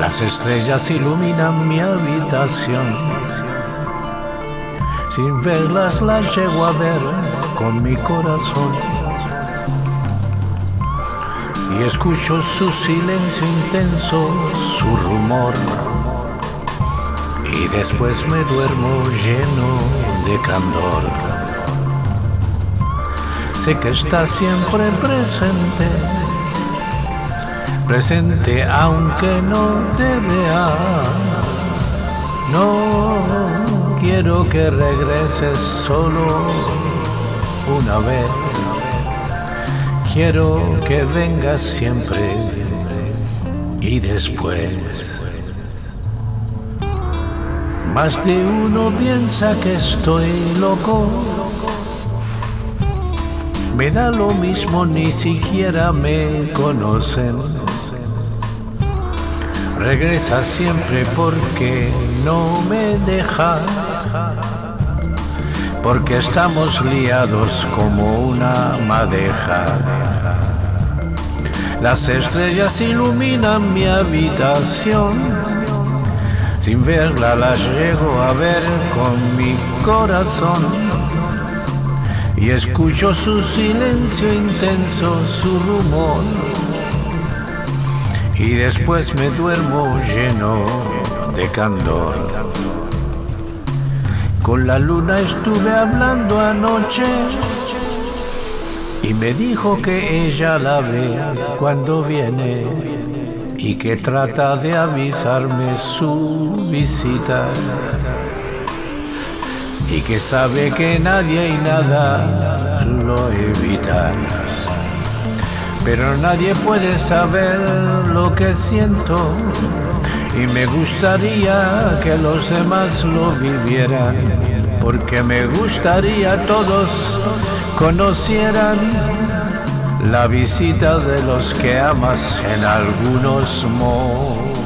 Las estrellas iluminan mi habitación. Sin verlas las llego a ver con mi corazón. Y escucho su silencio intenso, su rumor. Y después me duermo lleno de candor. Sé que está siempre presente presente aunque no te vea. No quiero que regreses solo una vez. Quiero que vengas siempre y después. Más de uno piensa que estoy loco. Me da lo mismo, ni siquiera me conocen regresa siempre porque no me deja, porque estamos liados como una madeja. Las estrellas iluminan mi habitación, sin verla las llego a ver con mi corazón. Y escucho su silencio intenso, su rumor y después me duermo lleno de candor. Con la luna estuve hablando anoche y me dijo que ella la ve cuando viene y que trata de avisarme su visita y que sabe que nadie y nada lo evita pero nadie puede saber lo que siento y me gustaría que los demás lo vivieran, porque me gustaría todos conocieran la visita de los que amas en algunos momentos.